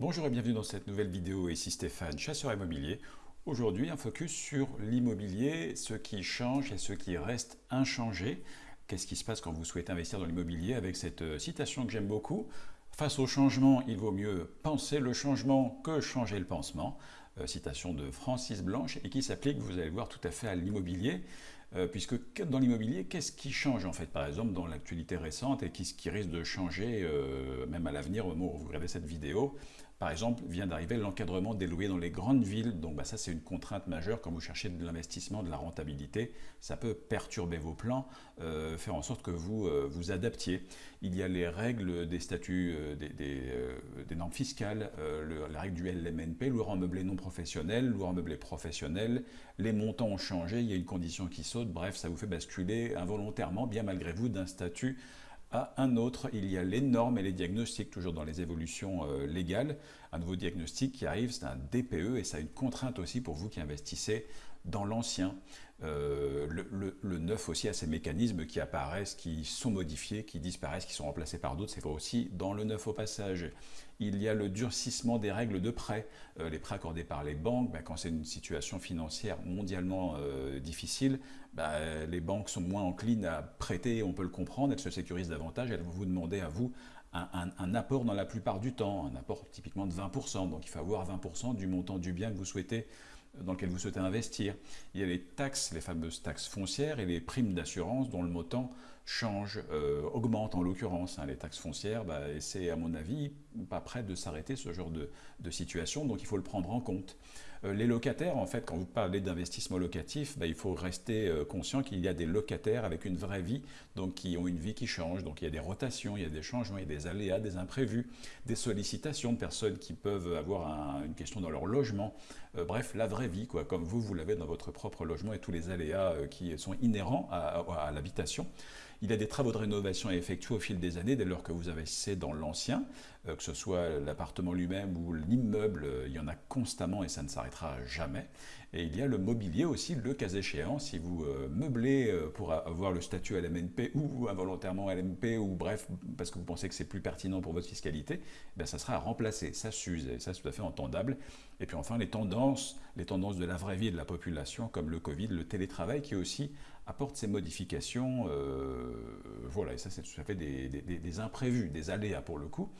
Bonjour et bienvenue dans cette nouvelle vidéo, ici Stéphane, chasseur immobilier. Aujourd'hui, un focus sur l'immobilier, ce qui change et ce qui reste inchangé. Qu'est-ce qui se passe quand vous souhaitez investir dans l'immobilier avec cette euh, citation que j'aime beaucoup? Face au changement, il vaut mieux penser le changement que changer le pansement. Euh, citation de Francis Blanche et qui s'applique, vous allez voir, tout à fait à l'immobilier. Euh, puisque dans l'immobilier, qu'est-ce qui change en fait, par exemple, dans l'actualité récente et ce qui risque de changer même à l'avenir au moment où vous regardez cette vidéo par exemple, vient d'arriver l'encadrement des loyers dans les grandes villes. Donc bah, ça, c'est une contrainte majeure quand vous cherchez de l'investissement, de la rentabilité. Ça peut perturber vos plans, euh, faire en sorte que vous euh, vous adaptiez. Il y a les règles des statuts, euh, des, normes fiscales, la règle du LMNP, loueur en meublé non professionnel, loueur meublé professionnel. Les montants ont changé, il y a une condition qui saute. Bref, ça vous fait basculer involontairement, bien malgré vous, d'un statut à un autre. Il y a les normes et les diagnostics, toujours dans les évolutions euh, légales. Un nouveau diagnostic qui arrive, c'est un DPE et ça a une contrainte aussi pour vous qui investissez dans l'ancien. Euh, le, neuf aussi a ces mécanismes qui apparaissent, qui sont modifiés, qui disparaissent, qui sont remplacés par d'autres. C'est vrai aussi dans le neuf au passage. Il y a le durcissement des règles de prêt. Euh, les prêts accordés par les banques, ben, quand c'est une situation financière mondialement euh, difficile, ben, les banques sont moins enclines à prêter, on peut le comprendre, elles se sécurisent davantage, elles vont vous demander à vous un, apport dans la plupart du temps, un apport typiquement de 20%. Donc il faut avoir 20% du montant du bien que vous souhaitez dans lequel vous souhaitez investir. Il y a les taxes, les fameuses taxes foncières et les primes d'assurance dont le montant change, euh, augmente en l'occurrence. Hein, les taxes foncières, bah, c'est à mon avis pas prêt de s'arrêter ce genre de, situation, donc il faut le prendre en compte. Euh, les locataires, en fait, quand vous parlez d'investissement locatif, bah, il faut rester euh, conscient qu'il y a des locataires avec une vraie vie, donc qui ont une vie qui change, donc il y a des rotations, il y a des changements, il y a des aléas, des imprévus, des sollicitations de personnes qui peuvent avoir une question dans leur logement, bref, la vraie vie, quoi, comme vous, vous l'avez dans votre propre logement et tous les aléas qui sont inhérents à l'habitation. Il a des travaux de rénovation à effectuer au fil des années, dès lors que vous investissez dans l'ancien, euh, que ce soit l'appartement lui-même ou l'immeuble, euh, il y en a constamment et ça ne s'arrêtera jamais. Et il y a le mobilier aussi, le cas échéant, si vous euh, meublez pour avoir le statut LMNP ou involontairement LMP, ou bref, parce que vous pensez que c'est plus pertinent pour votre fiscalité, eh ça sera à remplacer, ça s'use, et ça c'est tout à fait entendable. Et puis enfin, les tendances, les tendances de la vraie vie de la population, comme le Covid, le télétravail, qui aussi apporte ces modifications, euh, voilà, et ça c'est tout à fait des, imprévus, des aléas pour le coup.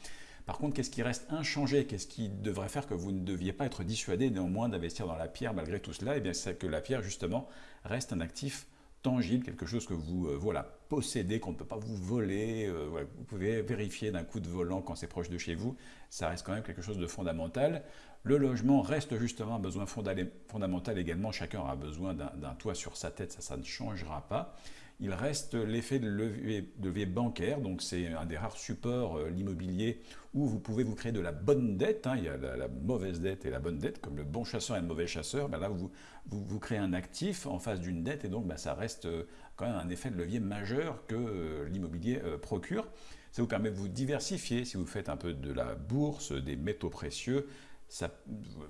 Par contre, qu'est-ce qui reste inchangé? Qu'est-ce qui devrait faire que vous ne deviez pas être dissuadé néanmoins d'investir dans la pierre malgré tout cela? Eh bien, c'est que la pierre, justement, reste un actif tangible, quelque chose que vous euh, voilà, possédez, qu'on ne peut pas vous voler, euh, vous pouvez vérifier d'un coup de volant quand c'est proche de chez vous, ça reste quand même quelque chose de fondamental. Le logement reste justement un besoin fondamental également, chacun a besoin d'un toit sur sa tête, ça, ça ne changera pas il reste l'effet de levier, bancaire, donc c'est un des rares supports, euh, l'immobilier, où vous pouvez vous créer de la bonne dette, hein. il y a la, mauvaise dette et la bonne dette, comme le bon chasseur et le mauvais chasseur, ben là vous, vous, créez un actif en face d'une dette, et donc ben ça reste euh, quand même un effet de levier majeur que euh, l'immobilier procure. Ça vous permet de vous diversifier, si vous faites un peu de la bourse, des métaux précieux,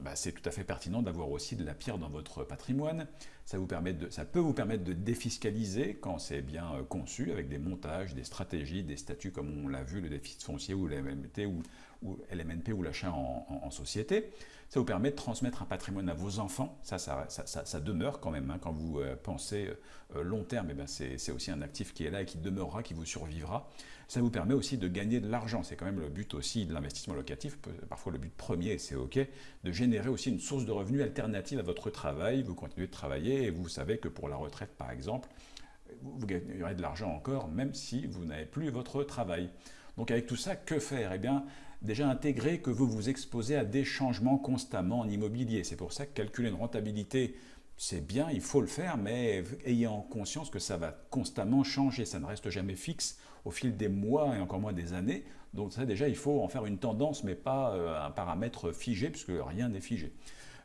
bah, c'est tout à fait pertinent d'avoir aussi de la pierre dans votre patrimoine. Ça, vous permet de, ça peut vous permettre de défiscaliser quand c'est bien euh, conçu, avec des montages, des stratégies, des statuts comme on l'a vu, le déficit foncier ou l'MNP ou, ou, LMNP ou l'achat en, société. Ça vous permet de transmettre un patrimoine à vos enfants. Ça, ça, ça, demeure quand même. Hein. Quand vous euh, pensez euh, long terme, eh ben c'est aussi un actif qui est là et qui demeurera, qui vous survivra. Ça vous permet aussi de gagner de l'argent. C'est quand même le but aussi de l'investissement locatif, parfois le but premier, c'est OK, de générer aussi une source de revenus alternative à votre travail. Vous continuez de travailler et vous savez que pour la retraite, par exemple, vous gagnerez de l'argent encore, même si vous n'avez plus votre travail. Donc avec tout ça, que faire? Eh bien, déjà intégrer que vous vous exposez à des changements constamment en immobilier. C'est pour ça que calculer une rentabilité c'est bien, il faut le faire, mais ayez en conscience que ça va constamment changer, ça ne reste jamais fixe au fil des mois et encore moins des années. Donc ça déjà, il faut en faire une tendance, mais pas euh, un paramètre figé, puisque rien n'est figé.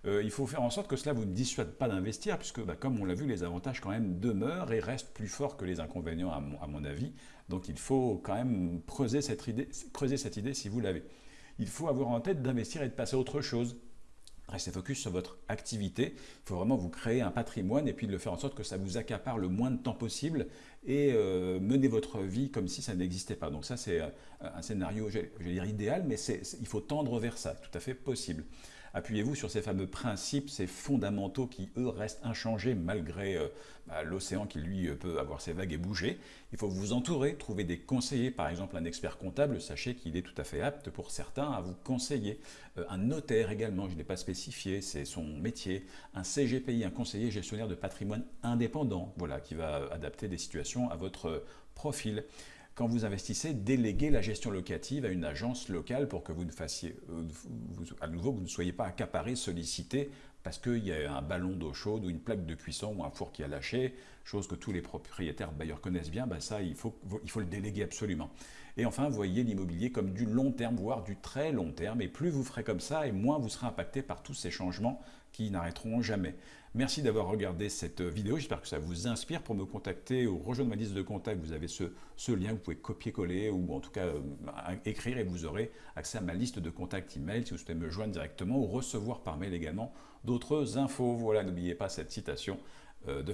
Euh, il faut faire en sorte que cela vous ne dissuade pas d'investir, puisque bah, comme on l'a vu, les avantages quand même demeurent et restent plus forts que les inconvénients à mon, avis. Donc il faut quand même creuser cette idée, creuser cette idée si vous l'avez. Il faut avoir en tête d'investir et de passer à autre chose Restez focus sur votre activité. Il faut vraiment vous créer un patrimoine et puis de le faire en sorte que ça vous accapare le moins de temps possible et euh, mener votre vie comme si ça n'existait pas. Donc ça, c'est euh, un scénario, je vais dire idéal, mais il faut tendre vers ça, tout à fait possible. Appuyez-vous sur ces fameux principes, ces fondamentaux qui, eux, restent inchangés malgré euh, bah, l'océan qui, lui, peut avoir ses vagues et bouger. Il faut vous entourer, trouver des conseillers, par exemple un expert comptable, sachez qu'il est tout à fait apte pour certains à vous conseiller. un notaire également, je ne l'ai pas spécifié, c'est son métier. Un CGPI, un conseiller gestionnaire de patrimoine indépendant, voilà, qui va adapter des situations à votre profil. Quand vous investissez, déléguez la gestion locative à une agence locale pour que vous ne fassiez, euh, à nouveau, vous ne soyez pas accaparé, sollicité parce qu'il y a un ballon d'eau chaude ou une plaque de cuisson ou un four qui a lâché, chose que tous les propriétaires bailleurs connaissent bien, ben ça, il faut, il faut le déléguer absolument. Et enfin, voyez l'immobilier comme du long terme, voire du très long terme, et plus vous ferez comme ça, et moins vous serez impacté par tous ces changements qui n'arrêteront jamais. Merci d'avoir regardé cette vidéo, j'espère que ça vous inspire. Pour me contacter ou rejoindre ma liste de contacts, vous avez ce, lien, vous pouvez copier-coller ou en tout cas euh, écrire et vous aurez accès à ma liste de contacts email si vous souhaitez me joindre directement ou recevoir par mail également d'autres infos. Voilà, n'oubliez pas cette citation euh, de,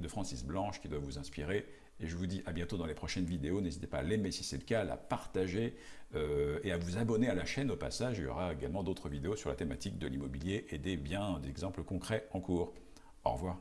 de Francis Blanche qui doit vous inspirer. Et je vous dis à bientôt dans les prochaines vidéos. N'hésitez pas à l'aimer si c'est le cas, à la partager euh, et à vous abonner à la chaîne au passage. Il y aura également d'autres vidéos sur la thématique de l'immobilier et des biens, d'exemples concrets en cours. Au revoir.